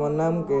তোমার নাম কি?